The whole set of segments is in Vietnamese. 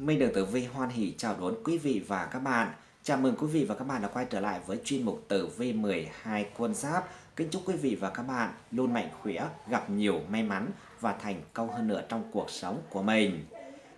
Minh Đường Tử Vi hoan hỷ chào đón quý vị và các bạn. Chào mừng quý vị và các bạn đã quay trở lại với chuyên mục Tử Vi 12 quân giáp. Kính chúc quý vị và các bạn luôn mạnh khỏe, gặp nhiều may mắn và thành công hơn nữa trong cuộc sống của mình.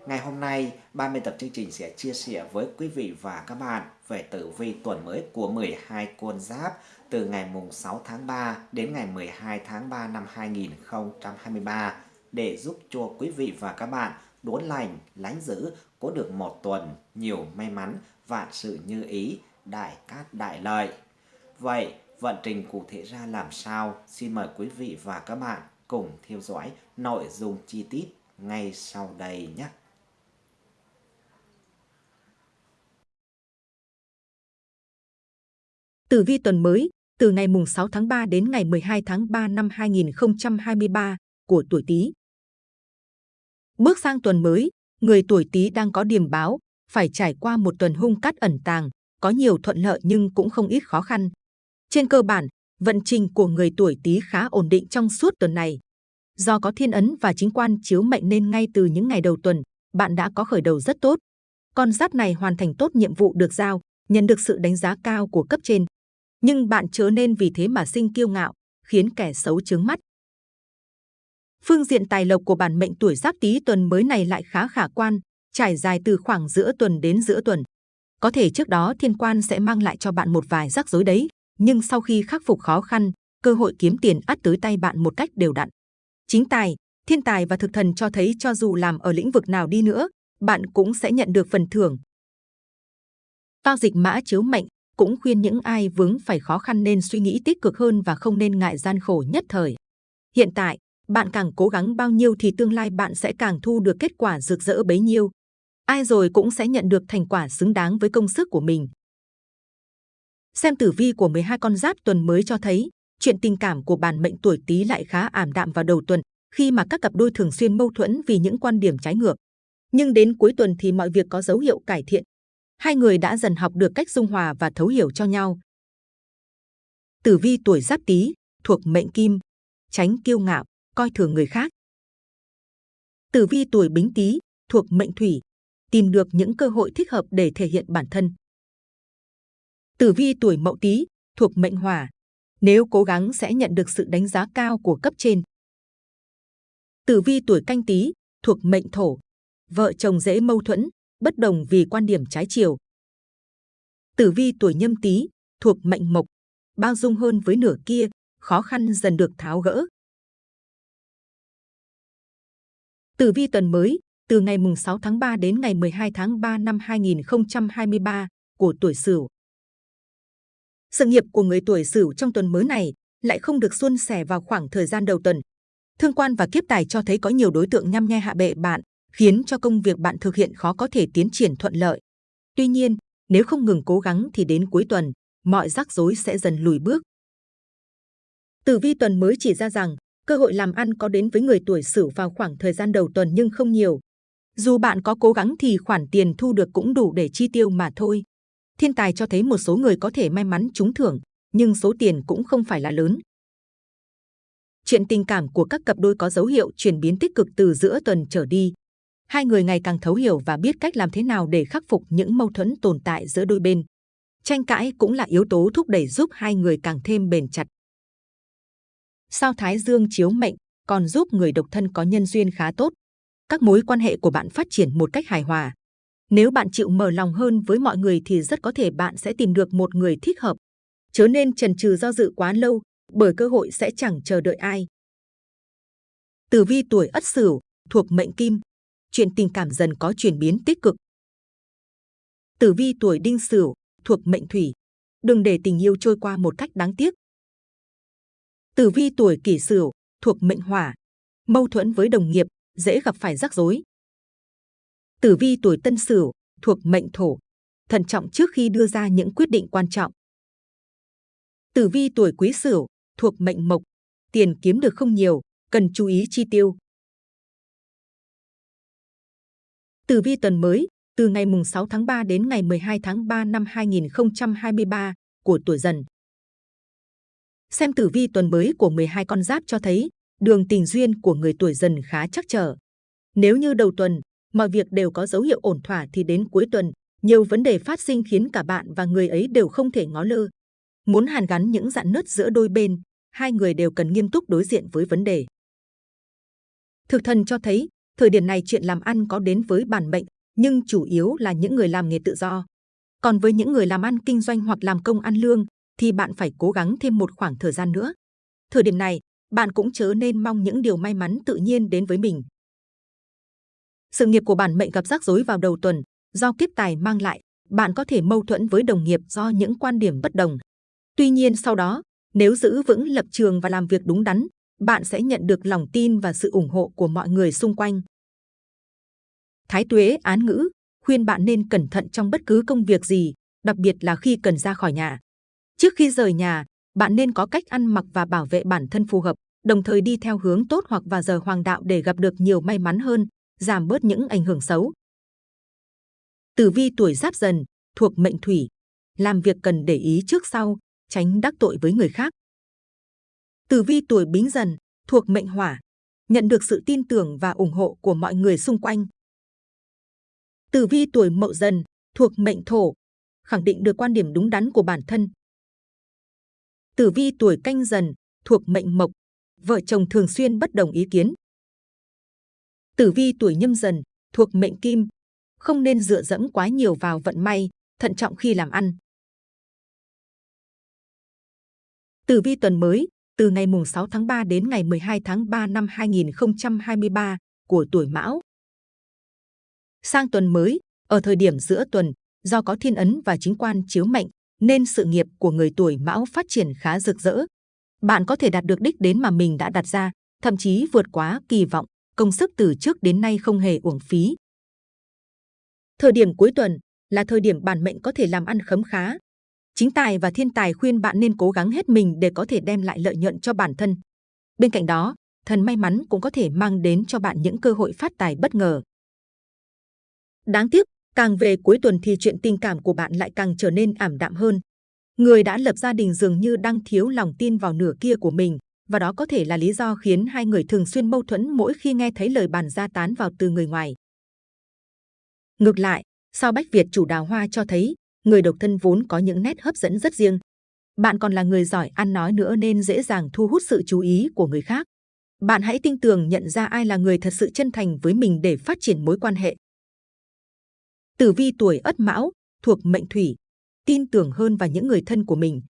Ngày hôm nay, ban biên tập chương trình sẽ chia sẻ với quý vị và các bạn về tử vi tuần mới của 12 quân giáp từ ngày mùng 6 tháng 3 đến ngày 12 tháng 3 năm 2023 để giúp cho quý vị và các bạn đốn lành, lánh giữ, có được một tuần nhiều may mắn, vạn sự như ý, đại cát đại lợi. Vậy, vận trình cụ thể ra làm sao? Xin mời quý vị và các bạn cùng theo dõi nội dung chi tiết ngay sau đây nhé. Tử vi tuần mới, từ ngày mùng 6 tháng 3 đến ngày 12 tháng 3 năm 2023 của tuổi Tý. Bước sang tuần mới, người tuổi Tý đang có điểm báo, phải trải qua một tuần hung cát ẩn tàng, có nhiều thuận lợi nhưng cũng không ít khó khăn. Trên cơ bản, vận trình của người tuổi Tý khá ổn định trong suốt tuần này. Do có thiên ấn và chính quan chiếu mệnh nên ngay từ những ngày đầu tuần, bạn đã có khởi đầu rất tốt. Con giáp này hoàn thành tốt nhiệm vụ được giao, nhận được sự đánh giá cao của cấp trên. Nhưng bạn chớ nên vì thế mà sinh kiêu ngạo, khiến kẻ xấu chướng mắt. Phương diện tài lộc của bản mệnh tuổi Giáp Tý tuần mới này lại khá khả quan, trải dài từ khoảng giữa tuần đến giữa tuần. Có thể trước đó thiên quan sẽ mang lại cho bạn một vài rắc rối đấy, nhưng sau khi khắc phục khó khăn, cơ hội kiếm tiền ắt tới tay bạn một cách đều đặn. Chính tài, thiên tài và thực thần cho thấy cho dù làm ở lĩnh vực nào đi nữa, bạn cũng sẽ nhận được phần thưởng. Tao dịch mã chiếu mệnh cũng khuyên những ai vướng phải khó khăn nên suy nghĩ tích cực hơn và không nên ngại gian khổ nhất thời. Hiện tại, bạn càng cố gắng bao nhiêu thì tương lai bạn sẽ càng thu được kết quả rực rỡ bấy nhiêu. Ai rồi cũng sẽ nhận được thành quả xứng đáng với công sức của mình. Xem tử vi của 12 con giáp tuần mới cho thấy, chuyện tình cảm của bản mệnh tuổi Tý lại khá ảm đạm vào đầu tuần, khi mà các cặp đôi thường xuyên mâu thuẫn vì những quan điểm trái ngược. Nhưng đến cuối tuần thì mọi việc có dấu hiệu cải thiện. Hai người đã dần học được cách dung hòa và thấu hiểu cho nhau. Tử vi tuổi Giáp Tý thuộc mệnh Kim, tránh kiêu ngạo, coi thường người khác. Tử vi tuổi Bính Tý thuộc mệnh Thủy, tìm được những cơ hội thích hợp để thể hiện bản thân. Tử vi tuổi Mậu Tý thuộc mệnh Hỏa, nếu cố gắng sẽ nhận được sự đánh giá cao của cấp trên. Tử vi tuổi Canh Tý thuộc mệnh Thổ, vợ chồng dễ mâu thuẫn, bất đồng vì quan điểm trái chiều. Tử vi tuổi Nhâm Tý thuộc mệnh Mộc, bao dung hơn với nửa kia, khó khăn dần được tháo gỡ. Tử vi tuần mới, từ ngày mùng 6 tháng 3 đến ngày 12 tháng 3 năm 2023 của tuổi Sửu. Sự nghiệp của người tuổi Sửu trong tuần mới này lại không được suôn sẻ vào khoảng thời gian đầu tuần. Thương quan và kiếp tài cho thấy có nhiều đối tượng nhăm nhe hạ bệ bạn, khiến cho công việc bạn thực hiện khó có thể tiến triển thuận lợi. Tuy nhiên, nếu không ngừng cố gắng thì đến cuối tuần, mọi rắc rối sẽ dần lùi bước. Tử vi tuần mới chỉ ra rằng cơ hội làm ăn có đến với người tuổi Sửu vào khoảng thời gian đầu tuần nhưng không nhiều. Dù bạn có cố gắng thì khoản tiền thu được cũng đủ để chi tiêu mà thôi. Thiên tài cho thấy một số người có thể may mắn trúng thưởng, nhưng số tiền cũng không phải là lớn. Chuyện tình cảm của các cặp đôi có dấu hiệu chuyển biến tích cực từ giữa tuần trở đi. Hai người ngày càng thấu hiểu và biết cách làm thế nào để khắc phục những mâu thuẫn tồn tại giữa đôi bên. Tranh cãi cũng là yếu tố thúc đẩy giúp hai người càng thêm bền chặt sao Thái Dương chiếu mệnh còn giúp người độc thân có nhân duyên khá tốt. Các mối quan hệ của bạn phát triển một cách hài hòa. Nếu bạn chịu mở lòng hơn với mọi người thì rất có thể bạn sẽ tìm được một người thích hợp. Chớ nên chần chừ do dự quá lâu, bởi cơ hội sẽ chẳng chờ đợi ai. Tử vi tuổi Ất Sửu thuộc mệnh Kim, chuyện tình cảm dần có chuyển biến tích cực. Tử vi tuổi Đinh Sửu thuộc mệnh Thủy, đừng để tình yêu trôi qua một cách đáng tiếc. Tử vi tuổi kỷ sửu thuộc mệnh hỏa, mâu thuẫn với đồng nghiệp, dễ gặp phải rắc rối. Tử vi tuổi tân sửu thuộc mệnh thổ, thận trọng trước khi đưa ra những quyết định quan trọng. Tử vi tuổi quý sửu thuộc mệnh mộc, tiền kiếm được không nhiều, cần chú ý chi tiêu. Tử vi tuần mới, từ ngày mùng 6 tháng 3 đến ngày 12 tháng 3 năm 2023 của tuổi dần. Xem tử vi tuần mới của 12 con giáp cho thấy đường tình duyên của người tuổi dần khá chắc trở. Nếu như đầu tuần, mọi việc đều có dấu hiệu ổn thỏa thì đến cuối tuần, nhiều vấn đề phát sinh khiến cả bạn và người ấy đều không thể ngó lơ. Muốn hàn gắn những dạn nứt giữa đôi bên, hai người đều cần nghiêm túc đối diện với vấn đề. Thực thần cho thấy, thời điểm này chuyện làm ăn có đến với bản mệnh, nhưng chủ yếu là những người làm nghề tự do. Còn với những người làm ăn kinh doanh hoặc làm công ăn lương, thì bạn phải cố gắng thêm một khoảng thời gian nữa. Thời điểm này, bạn cũng chớ nên mong những điều may mắn tự nhiên đến với mình. Sự nghiệp của bản mệnh gặp rắc rối vào đầu tuần, do kiếp tài mang lại, bạn có thể mâu thuẫn với đồng nghiệp do những quan điểm bất đồng. Tuy nhiên sau đó, nếu giữ vững lập trường và làm việc đúng đắn, bạn sẽ nhận được lòng tin và sự ủng hộ của mọi người xung quanh. Thái Tuế án ngữ khuyên bạn nên cẩn thận trong bất cứ công việc gì, đặc biệt là khi cần ra khỏi nhà. Trước khi rời nhà, bạn nên có cách ăn mặc và bảo vệ bản thân phù hợp, đồng thời đi theo hướng tốt hoặc vào giờ hoàng đạo để gặp được nhiều may mắn hơn, giảm bớt những ảnh hưởng xấu. Tử vi tuổi giáp dần, thuộc mệnh thủy, làm việc cần để ý trước sau, tránh đắc tội với người khác. Tử vi tuổi bính dần, thuộc mệnh hỏa, nhận được sự tin tưởng và ủng hộ của mọi người xung quanh. Tử vi tuổi mậu dần, thuộc mệnh thổ, khẳng định được quan điểm đúng đắn của bản thân. Tử vi tuổi canh dần, thuộc mệnh mộc, vợ chồng thường xuyên bất đồng ý kiến. Tử vi tuổi nhâm dần, thuộc mệnh kim, không nên dựa dẫm quá nhiều vào vận may, thận trọng khi làm ăn. Tử vi tuần mới, từ ngày mùng 6 tháng 3 đến ngày 12 tháng 3 năm 2023 của tuổi Mão. Sang tuần mới, ở thời điểm giữa tuần, do có thiên ấn và chính quan chiếu mệnh, nên sự nghiệp của người tuổi Mão phát triển khá rực rỡ. Bạn có thể đạt được đích đến mà mình đã đặt ra, thậm chí vượt quá kỳ vọng, công sức từ trước đến nay không hề uổng phí. Thời điểm cuối tuần là thời điểm bản mệnh có thể làm ăn khấm khá. Chính tài và thiên tài khuyên bạn nên cố gắng hết mình để có thể đem lại lợi nhuận cho bản thân. Bên cạnh đó, thần may mắn cũng có thể mang đến cho bạn những cơ hội phát tài bất ngờ. Đáng tiếc, càng về cuối tuần thì chuyện tình cảm của bạn lại càng trở nên ảm đạm hơn. Người đã lập gia đình dường như đang thiếu lòng tin vào nửa kia của mình, và đó có thể là lý do khiến hai người thường xuyên mâu thuẫn mỗi khi nghe thấy lời bàn ra tán vào từ người ngoài. Ngược lại, sao Bách Việt chủ đào hoa cho thấy, người độc thân vốn có những nét hấp dẫn rất riêng. Bạn còn là người giỏi ăn nói nữa nên dễ dàng thu hút sự chú ý của người khác. Bạn hãy tinh tường nhận ra ai là người thật sự chân thành với mình để phát triển mối quan hệ. Tử vi tuổi Ất Mão thuộc mệnh Thủy, tin tưởng hơn vào những người thân của mình.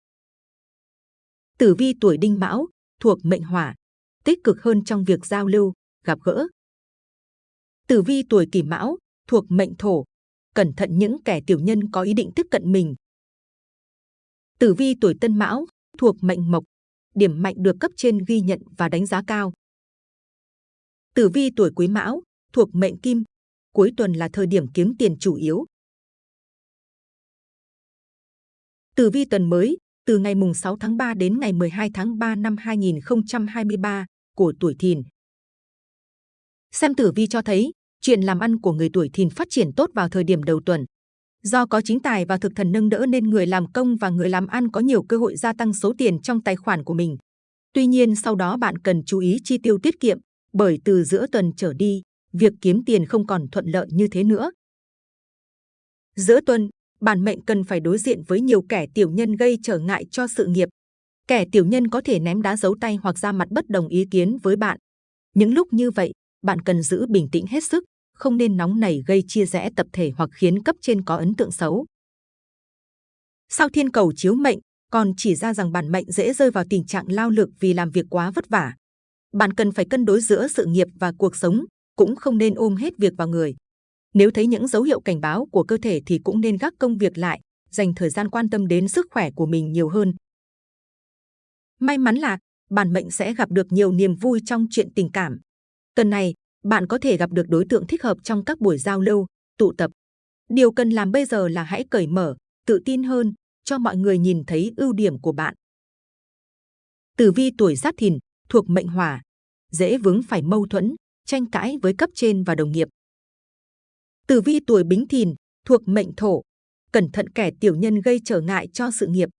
Tử vi tuổi Đinh Mão thuộc mệnh Hỏa, tích cực hơn trong việc giao lưu, gặp gỡ. Tử vi tuổi Kỷ Mão thuộc mệnh Thổ, cẩn thận những kẻ tiểu nhân có ý định tiếp cận mình. Tử vi tuổi Tân Mão thuộc mệnh Mộc, điểm mạnh được cấp trên ghi nhận và đánh giá cao. Tử vi tuổi Quý Mão thuộc mệnh Kim, cuối tuần là thời điểm kiếm tiền chủ yếu. Tử vi tuần mới, từ ngày mùng 6 tháng 3 đến ngày 12 tháng 3 năm 2023 của tuổi Thìn. Xem tử vi cho thấy, chuyện làm ăn của người tuổi Thìn phát triển tốt vào thời điểm đầu tuần. Do có chính tài và thực thần nâng đỡ nên người làm công và người làm ăn có nhiều cơ hội gia tăng số tiền trong tài khoản của mình. Tuy nhiên sau đó bạn cần chú ý chi tiêu tiết kiệm, bởi từ giữa tuần trở đi, việc kiếm tiền không còn thuận lợi như thế nữa. Giữa tuần, bản mệnh cần phải đối diện với nhiều kẻ tiểu nhân gây trở ngại cho sự nghiệp. Kẻ tiểu nhân có thể ném đá giấu tay hoặc ra mặt bất đồng ý kiến với bạn. Những lúc như vậy, bạn cần giữ bình tĩnh hết sức, không nên nóng nảy gây chia rẽ tập thể hoặc khiến cấp trên có ấn tượng xấu. Sao thiên cầu chiếu mệnh còn chỉ ra rằng bản mệnh dễ rơi vào tình trạng lao lực vì làm việc quá vất vả. Bạn cần phải cân đối giữa sự nghiệp và cuộc sống, cũng không nên ôm hết việc vào người. Nếu thấy những dấu hiệu cảnh báo của cơ thể thì cũng nên gác công việc lại, dành thời gian quan tâm đến sức khỏe của mình nhiều hơn. May mắn là bản mệnh sẽ gặp được nhiều niềm vui trong chuyện tình cảm. Tuần này, bạn có thể gặp được đối tượng thích hợp trong các buổi giao lưu, tụ tập. Điều cần làm bây giờ là hãy cởi mở, tự tin hơn, cho mọi người nhìn thấy ưu điểm của bạn. Tử vi tuổi Giáp Thìn thuộc mệnh Hỏa, dễ vướng phải mâu thuẫn, tranh cãi với cấp trên và đồng nghiệp. Tử vi tuổi Bính Thìn thuộc mệnh Thổ, cẩn thận kẻ tiểu nhân gây trở ngại cho sự nghiệp.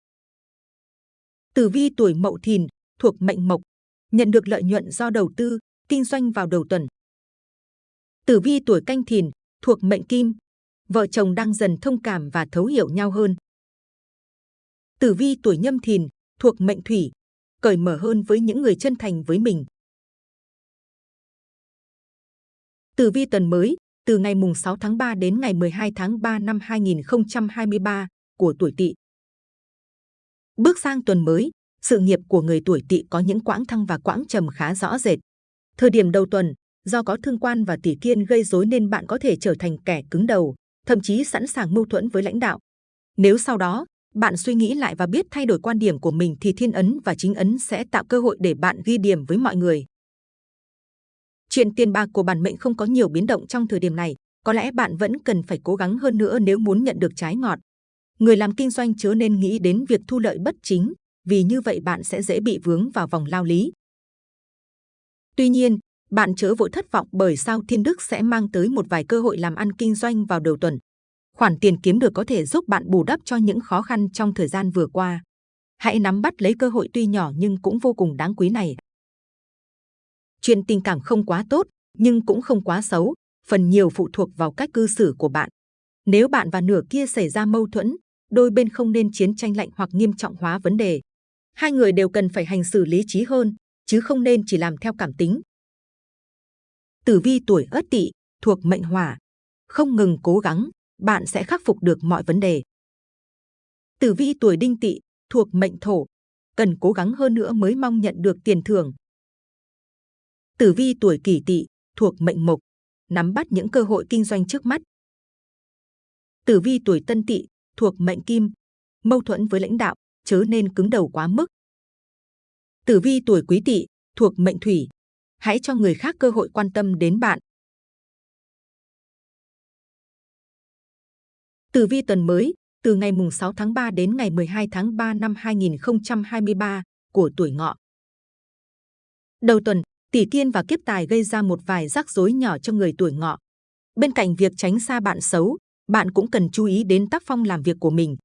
Tử vi tuổi Mậu Thìn thuộc mệnh Mộc, nhận được lợi nhuận do đầu tư, kinh doanh vào đầu tuần. Tử vi tuổi canh thìn, thuộc mệnh kim. Vợ chồng đang dần thông cảm và thấu hiểu nhau hơn. Tử vi tuổi nhâm thìn, thuộc mệnh thủy. Cởi mở hơn với những người chân thành với mình. Tử vi tuần mới, từ ngày mùng 6 tháng 3 đến ngày 12 tháng 3 năm 2023 của tuổi Tỵ. Bước sang tuần mới, sự nghiệp của người tuổi Tỵ có những quãng thăng và quãng trầm khá rõ rệt. Thời điểm đầu tuần, do có thương quan và tỷ kiên gây rối nên bạn có thể trở thành kẻ cứng đầu, thậm chí sẵn sàng mâu thuẫn với lãnh đạo. Nếu sau đó, bạn suy nghĩ lại và biết thay đổi quan điểm của mình thì thiên ấn và chính ấn sẽ tạo cơ hội để bạn ghi điểm với mọi người. Chuyện tiền bạc của bản mệnh không có nhiều biến động trong thời điểm này, có lẽ bạn vẫn cần phải cố gắng hơn nữa nếu muốn nhận được trái ngọt. Người làm kinh doanh chớ nên nghĩ đến việc thu lợi bất chính, vì như vậy bạn sẽ dễ bị vướng vào vòng lao lý. Tuy nhiên, bạn chớ vội thất vọng bởi sao thiên đức sẽ mang tới một vài cơ hội làm ăn kinh doanh vào đầu tuần. Khoản tiền kiếm được có thể giúp bạn bù đắp cho những khó khăn trong thời gian vừa qua. Hãy nắm bắt lấy cơ hội tuy nhỏ nhưng cũng vô cùng đáng quý này. Chuyện tình cảm không quá tốt, nhưng cũng không quá xấu, phần nhiều phụ thuộc vào cách cư xử của bạn. Nếu bạn và nửa kia xảy ra mâu thuẫn, đôi bên không nên chiến tranh lạnh hoặc nghiêm trọng hóa vấn đề. Hai người đều cần phải hành xử lý trí hơn, chứ không nên chỉ làm theo cảm tính. Tử vi tuổi Ất Tỵ thuộc mệnh Hỏa, không ngừng cố gắng, bạn sẽ khắc phục được mọi vấn đề. Tử vi tuổi Đinh Tỵ thuộc mệnh Thổ, cần cố gắng hơn nữa mới mong nhận được tiền thưởng. Tử vi tuổi Kỷ Tỵ thuộc mệnh Mộc, nắm bắt những cơ hội kinh doanh trước mắt. Tử vi tuổi Tân Tỵ thuộc mệnh Kim, mâu thuẫn với lãnh đạo, chớ nên cứng đầu quá mức. Tử vi tuổi Quý Tỵ thuộc mệnh Thủy, hãy cho người khác cơ hội quan tâm đến bạn. Tử vi tuần mới, từ ngày mùng 6 tháng 3 đến ngày 12 tháng 3 năm 2023 của tuổi ngọ. Đầu tuần, tỷ kiên và kiếp tài gây ra một vài rắc rối nhỏ cho người tuổi ngọ. Bên cạnh việc tránh xa bạn xấu, bạn cũng cần chú ý đến tác phong làm việc của mình.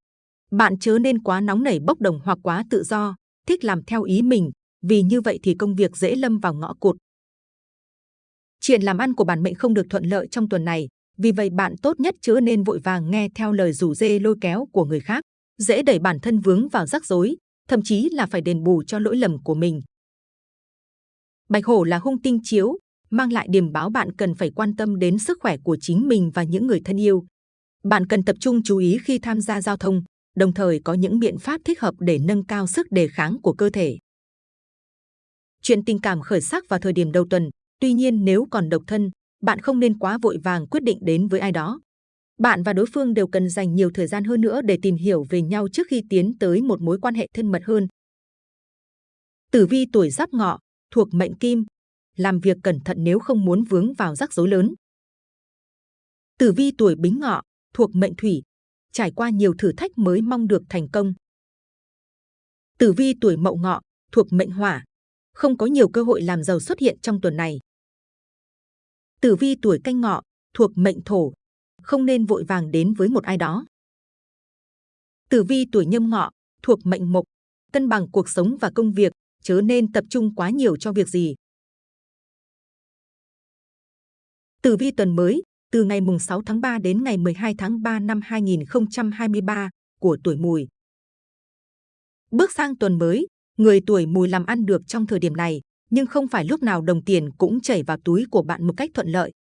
Bạn chớ nên quá nóng nảy bốc đồng hoặc quá tự do, thích làm theo ý mình, vì như vậy thì công việc dễ lâm vào ngõ cụt. Chuyện làm ăn của bản mệnh không được thuận lợi trong tuần này, vì vậy bạn tốt nhất chớ nên vội vàng nghe theo lời rủ dê lôi kéo của người khác, dễ đẩy bản thân vướng vào rắc rối, thậm chí là phải đền bù cho lỗi lầm của mình. Bạch hổ là hung tinh chiếu, mang lại điểm báo bạn cần phải quan tâm đến sức khỏe của chính mình và những người thân yêu. Bạn cần tập trung chú ý khi tham gia giao thông, đồng thời có những biện pháp thích hợp để nâng cao sức đề kháng của cơ thể. Chuyện tình cảm khởi sắc vào thời điểm đầu tuần, tuy nhiên nếu còn độc thân, bạn không nên quá vội vàng quyết định đến với ai đó. Bạn và đối phương đều cần dành nhiều thời gian hơn nữa để tìm hiểu về nhau trước khi tiến tới một mối quan hệ thân mật hơn. Tử vi tuổi giáp ngọ, thuộc mệnh kim, làm việc cẩn thận nếu không muốn vướng vào rắc rối lớn. Tử vi tuổi bính ngọ, thuộc mệnh thủy, trải qua nhiều thử thách mới mong được thành công. Tử vi tuổi mậu ngọ, thuộc mệnh hỏa, không có nhiều cơ hội làm giàu xuất hiện trong tuần này. Tử vi tuổi canh ngọ, thuộc mệnh thổ, không nên vội vàng đến với một ai đó. Tử vi tuổi nhâm ngọ, thuộc mệnh mộc, cân bằng cuộc sống và công việc, chớ nên tập trung quá nhiều cho việc gì. Tử vi tuần mới, từ ngày mùng 6 tháng 3 đến ngày 12 tháng 3 năm 2023 của tuổi mùi. Bước sang tuần mới, người tuổi mùi làm ăn được trong thời điểm này, nhưng không phải lúc nào đồng tiền cũng chảy vào túi của bạn một cách thuận lợi.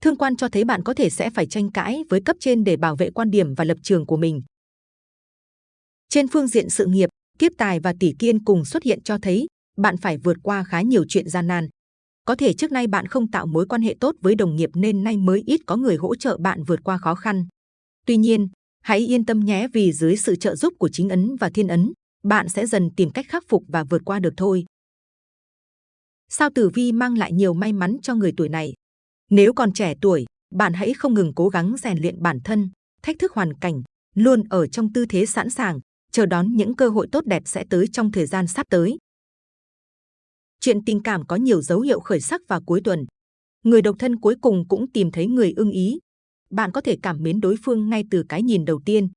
Thương quan cho thấy bạn có thể sẽ phải tranh cãi với cấp trên để bảo vệ quan điểm và lập trường của mình. Trên phương diện sự nghiệp, kiếp tài và tỷ kiên cùng xuất hiện cho thấy bạn phải vượt qua khá nhiều chuyện gian nan. Có thể trước nay bạn không tạo mối quan hệ tốt với đồng nghiệp nên nay mới ít có người hỗ trợ bạn vượt qua khó khăn. Tuy nhiên, hãy yên tâm nhé vì dưới sự trợ giúp của chính ấn và thiên ấn, bạn sẽ dần tìm cách khắc phục và vượt qua được thôi. Sao tử vi mang lại nhiều may mắn cho người tuổi này? Nếu còn trẻ tuổi, bạn hãy không ngừng cố gắng rèn luyện bản thân, thách thức hoàn cảnh, luôn ở trong tư thế sẵn sàng, chờ đón những cơ hội tốt đẹp sẽ tới trong thời gian sắp tới. Chuyện tình cảm có nhiều dấu hiệu khởi sắc vào cuối tuần. Người độc thân cuối cùng cũng tìm thấy người ưng ý. Bạn có thể cảm mến đối phương ngay từ cái nhìn đầu tiên.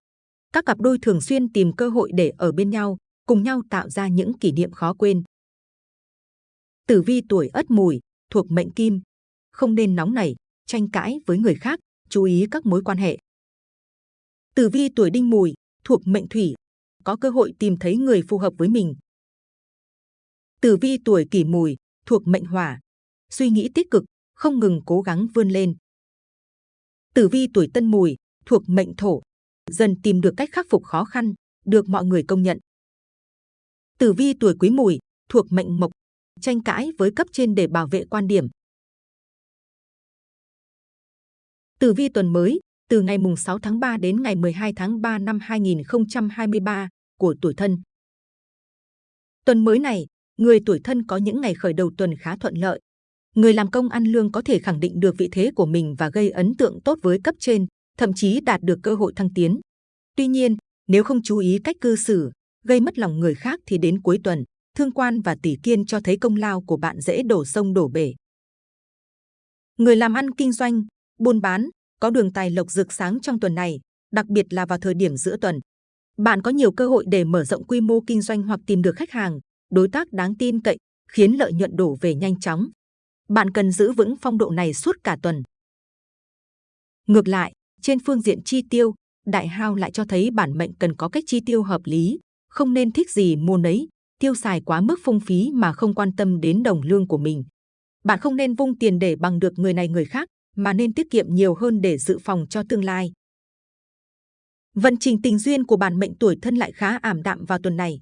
Các cặp đôi thường xuyên tìm cơ hội để ở bên nhau, cùng nhau tạo ra những kỷ niệm khó quên. Tử vi tuổi Ất Mùi thuộc mệnh Kim, không nên nóng nảy, tranh cãi với người khác, chú ý các mối quan hệ. Tử vi tuổi đinh mùi, thuộc mệnh thủy, có cơ hội tìm thấy người phù hợp với mình. Tử vi tuổi kỷ mùi, thuộc mệnh hỏa, suy nghĩ tích cực, không ngừng cố gắng vươn lên. Tử vi tuổi tân mùi, thuộc mệnh thổ, dần tìm được cách khắc phục khó khăn, được mọi người công nhận. Tử vi tuổi quý mùi, thuộc mệnh mộc, tranh cãi với cấp trên để bảo vệ quan điểm. Tử vi tuần mới, từ ngày mùng 6 tháng 3 đến ngày 12 tháng 3 năm 2023 của tuổi thân. Tuần mới này, người tuổi thân có những ngày khởi đầu tuần khá thuận lợi. Người làm công ăn lương có thể khẳng định được vị thế của mình và gây ấn tượng tốt với cấp trên, thậm chí đạt được cơ hội thăng tiến. Tuy nhiên, nếu không chú ý cách cư xử, gây mất lòng người khác thì đến cuối tuần, thương quan và tỷ kiên cho thấy công lao của bạn dễ đổ sông đổ bể. Người làm ăn kinh doanh, buôn bán, có đường tài lộc rực sáng trong tuần này, đặc biệt là vào thời điểm giữa tuần. Bạn có nhiều cơ hội để mở rộng quy mô kinh doanh hoặc tìm được khách hàng, đối tác đáng tin cậy, khiến lợi nhuận đổ về nhanh chóng. Bạn cần giữ vững phong độ này suốt cả tuần. Ngược lại, trên phương diện chi tiêu, đại hao lại cho thấy bản mệnh cần có cách chi tiêu hợp lý, không nên thích gì mua nấy, tiêu xài quá mức phung phí mà không quan tâm đến đồng lương của mình. Bạn không nên vung tiền để bằng được người này người khác, mà nên tiết kiệm nhiều hơn để dự phòng cho tương lai. Vận trình tình duyên của bản mệnh tuổi thân lại khá ảm đạm vào tuần này.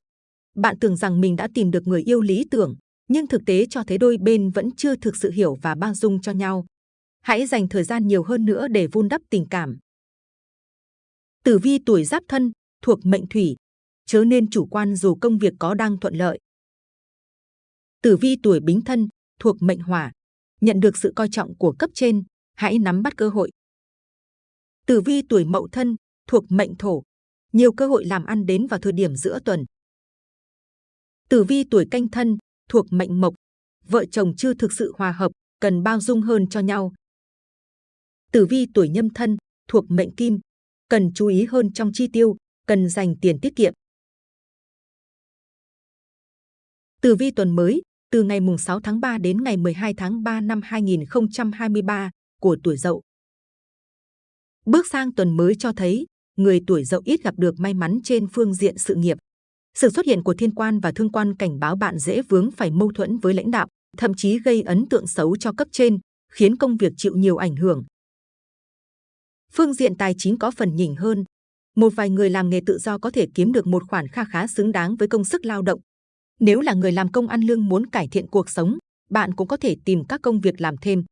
Bạn tưởng rằng mình đã tìm được người yêu lý tưởng, nhưng thực tế cho thấy đôi bên vẫn chưa thực sự hiểu và bao dung cho nhau. Hãy dành thời gian nhiều hơn nữa để vun đắp tình cảm. Tử vi tuổi giáp thân, thuộc mệnh thủy, chớ nên chủ quan dù công việc có đang thuận lợi. Tử vi tuổi bính thân, thuộc mệnh hỏa, nhận được sự coi trọng của cấp trên, hãy nắm bắt cơ hội. Tử vi tuổi mậu thân, thuộc mệnh thổ, nhiều cơ hội làm ăn đến vào thời điểm giữa tuần. Tử vi tuổi canh thân, thuộc mệnh mộc, vợ chồng chưa thực sự hòa hợp, cần bao dung hơn cho nhau. Tử vi tuổi nhâm thân, thuộc mệnh kim, cần chú ý hơn trong chi tiêu, cần dành tiền tiết kiệm. Tử vi tuần mới, từ ngày mùng 6 tháng 3 đến ngày 12 tháng 3 năm 2023 của tuổi Dậu. Bước sang tuần mới cho thấy, người tuổi Dậu ít gặp được may mắn trên phương diện sự nghiệp. Sự xuất hiện của thiên quan và thương quan cảnh báo bạn dễ vướng phải mâu thuẫn với lãnh đạo, thậm chí gây ấn tượng xấu cho cấp trên, khiến công việc chịu nhiều ảnh hưởng. Phương diện tài chính có phần nhỉnh hơn. Một vài người làm nghề tự do có thể kiếm được một khoản kha khá xứng đáng với công sức lao động. Nếu là người làm công ăn lương muốn cải thiện cuộc sống, bạn cũng có thể tìm các công việc làm thêm.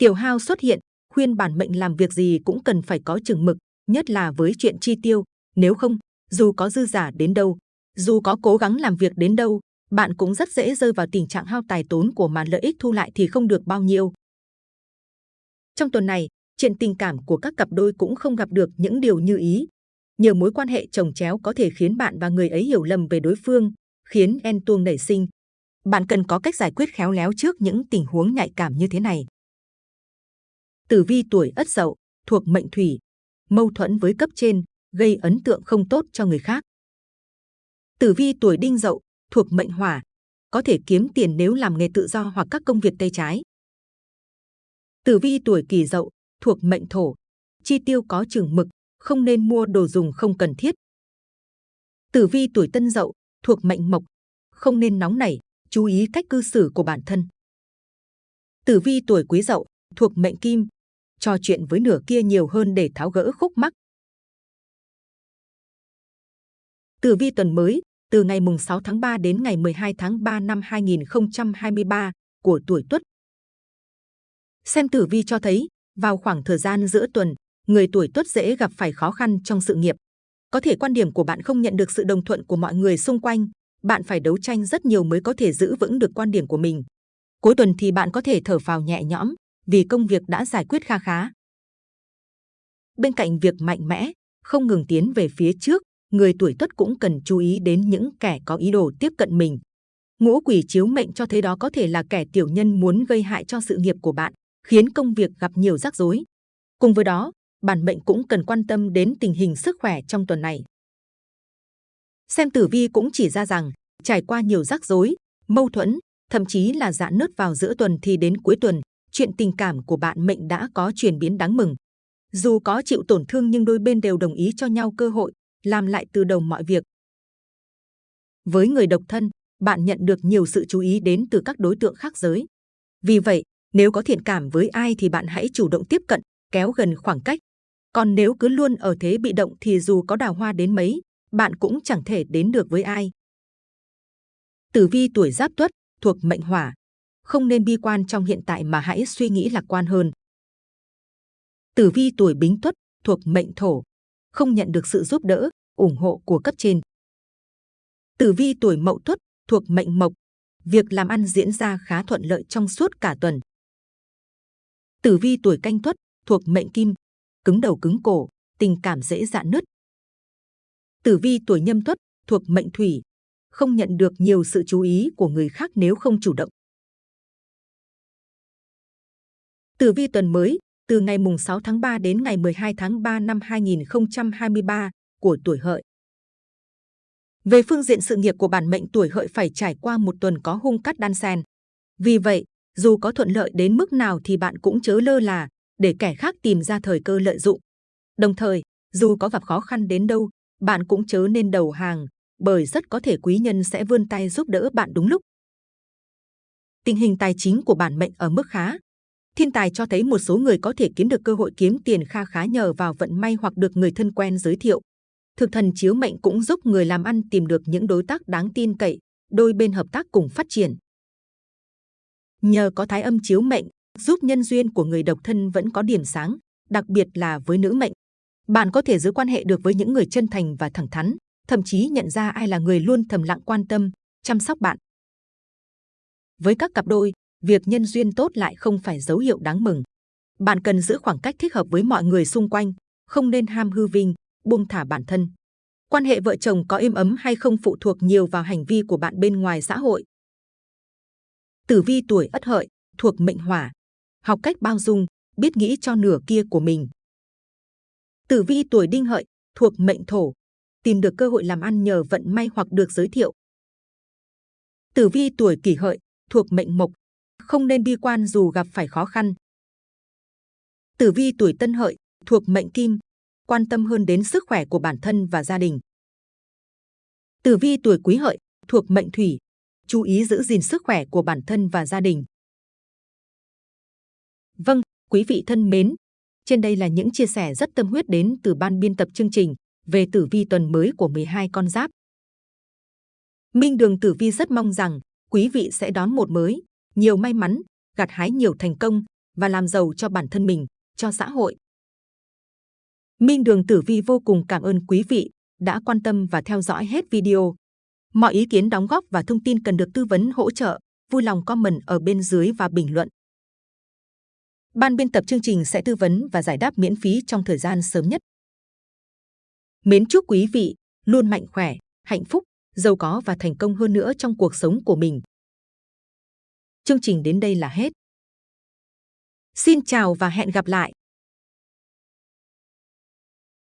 Tiểu hao xuất hiện, khuyên bản mệnh làm việc gì cũng cần phải có chừng mực, nhất là với chuyện chi tiêu. Nếu không, dù có dư giả đến đâu, dù có cố gắng làm việc đến đâu, bạn cũng rất dễ rơi vào tình trạng hao tài tốn của mà lợi ích thu lại thì không được bao nhiêu. Trong tuần này, chuyện tình cảm của các cặp đôi cũng không gặp được những điều như ý. Nhiều mối quan hệ chồng chéo có thể khiến bạn và người ấy hiểu lầm về đối phương, khiến en tuông nảy sinh. Bạn cần có cách giải quyết khéo léo trước những tình huống nhạy cảm như thế này. Tử vi tuổi Ất Dậu thuộc mệnh Thủy, mâu thuẫn với cấp trên gây ấn tượng không tốt cho người khác. Tử vi tuổi Đinh Dậu thuộc mệnh Hỏa, có thể kiếm tiền nếu làm nghề tự do hoặc các công việc tay trái. Tử vi tuổi Kỷ Dậu thuộc mệnh Thổ, chi tiêu có chừng mực, không nên mua đồ dùng không cần thiết. Tử vi tuổi Tân Dậu thuộc mệnh Mộc, không nên nóng nảy, chú ý cách cư xử của bản thân. Tử vi tuổi Quý Dậu thuộc mệnh Kim, trò chuyện với nửa kia nhiều hơn để tháo gỡ khúc mắc. Tử vi tuần mới, từ ngày mùng 6 tháng 3 đến ngày 12 tháng 3 năm 2023 của tuổi Tuất. Xem tử vi cho thấy, vào khoảng thời gian giữa tuần, người tuổi Tuất dễ gặp phải khó khăn trong sự nghiệp. Có thể quan điểm của bạn không nhận được sự đồng thuận của mọi người xung quanh, bạn phải đấu tranh rất nhiều mới có thể giữ vững được quan điểm của mình. Cuối tuần thì bạn có thể thở phào nhẹ nhõm, vì công việc đã giải quyết kha khá. Bên cạnh việc mạnh mẽ, không ngừng tiến về phía trước, người tuổi tuất cũng cần chú ý đến những kẻ có ý đồ tiếp cận mình. Ngũ quỷ chiếu mệnh cho thấy đó có thể là kẻ tiểu nhân muốn gây hại cho sự nghiệp của bạn, khiến công việc gặp nhiều rắc rối. Cùng với đó, bản mệnh cũng cần quan tâm đến tình hình sức khỏe trong tuần này. Xem tử vi cũng chỉ ra rằng, trải qua nhiều rắc rối, mâu thuẫn, thậm chí là dạn nứt vào giữa tuần thì đến cuối tuần, chuyện tình cảm của bạn mệnh đã có chuyển biến đáng mừng. Dù có chịu tổn thương nhưng đôi bên đều đồng ý cho nhau cơ hội, làm lại từ đầu mọi việc. Với người độc thân, bạn nhận được nhiều sự chú ý đến từ các đối tượng khác giới. Vì vậy, nếu có thiện cảm với ai thì bạn hãy chủ động tiếp cận, kéo gần khoảng cách. Còn nếu cứ luôn ở thế bị động thì dù có đào hoa đến mấy, bạn cũng chẳng thể đến được với ai. Tử vi tuổi giáp tuất thuộc mệnh hỏa. Không nên bi quan trong hiện tại mà hãy suy nghĩ lạc quan hơn. Tử vi tuổi bính tuất thuộc mệnh thổ. Không nhận được sự giúp đỡ, ủng hộ của cấp trên. Tử vi tuổi mậu tuất thuộc mệnh mộc. Việc làm ăn diễn ra khá thuận lợi trong suốt cả tuần. Tử vi tuổi canh tuất thuộc mệnh kim. Cứng đầu cứng cổ, tình cảm dễ dạn nứt. Tử vi tuổi nhâm tuất thuộc mệnh thủy không nhận được nhiều sự chú ý của người khác nếu không chủ động. Tử vi tuần mới, từ ngày mùng 6 tháng 3 đến ngày 12 tháng 3 năm 2023 của tuổi hợi. Về phương diện sự nghiệp của bản mệnh tuổi hợi phải trải qua một tuần có hung cắt đan xen. Vì vậy, dù có thuận lợi đến mức nào thì bạn cũng chớ lơ là, để kẻ khác tìm ra thời cơ lợi dụng. Đồng thời, dù có gặp khó khăn đến đâu, bạn cũng chớ nên đầu hàng, bởi rất có thể quý nhân sẽ vươn tay giúp đỡ bạn đúng lúc. Tình hình tài chính của bản mệnh ở mức khá. Thiên tài cho thấy một số người có thể kiếm được cơ hội kiếm tiền kha khá nhờ vào vận may hoặc được người thân quen giới thiệu. Thực thần chiếu mệnh cũng giúp người làm ăn tìm được những đối tác đáng tin cậy, đôi bên hợp tác cùng phát triển. Nhờ có thái âm chiếu mệnh, giúp nhân duyên của người độc thân vẫn có điểm sáng, đặc biệt là với nữ mệnh. Bạn có thể giữ quan hệ được với những người chân thành và thẳng thắn, thậm chí nhận ra ai là người luôn thầm lặng quan tâm, chăm sóc bạn. Với các cặp đôi, việc nhân duyên tốt lại không phải dấu hiệu đáng mừng. Bạn cần giữ khoảng cách thích hợp với mọi người xung quanh, không nên ham hư vinh, buông thả bản thân. Quan hệ vợ chồng có êm ấm hay không phụ thuộc nhiều vào hành vi của bạn bên ngoài xã hội. Tử vi tuổi Ất Hợi thuộc mệnh Hỏa, học cách bao dung, biết nghĩ cho nửa kia của mình. Tử vi tuổi Đinh Hợi thuộc mệnh Thổ, tìm được cơ hội làm ăn nhờ vận may hoặc được giới thiệu. Tử vi tuổi kỷ hợi thuộc mệnh mộc, không nên bi quan dù gặp phải khó khăn. Tử vi tuổi tân hợi thuộc mệnh kim, quan tâm hơn đến sức khỏe của bản thân và gia đình. Tử vi tuổi quý hợi thuộc mệnh thủy, chú ý giữ gìn sức khỏe của bản thân và gia đình. Vâng, quý vị thân mến, trên đây là những chia sẻ rất tâm huyết đến từ ban biên tập chương trình về tử vi tuần mới của 12 con giáp. Minh Đường Tử Vi rất mong rằng quý vị sẽ đón một mới, nhiều may mắn, gặt hái nhiều thành công và làm giàu cho bản thân mình, cho xã hội. Minh Đường Tử Vi vô cùng cảm ơn quý vị đã quan tâm và theo dõi hết video. Mọi ý kiến đóng góp và thông tin cần được tư vấn hỗ trợ, vui lòng comment ở bên dưới và bình luận. Ban biên tập chương trình sẽ tư vấn và giải đáp miễn phí trong thời gian sớm nhất. Mến chúc quý vị luôn mạnh khỏe, hạnh phúc, giàu có và thành công hơn nữa trong cuộc sống của mình. Chương trình đến đây là hết. Xin chào và hẹn gặp lại!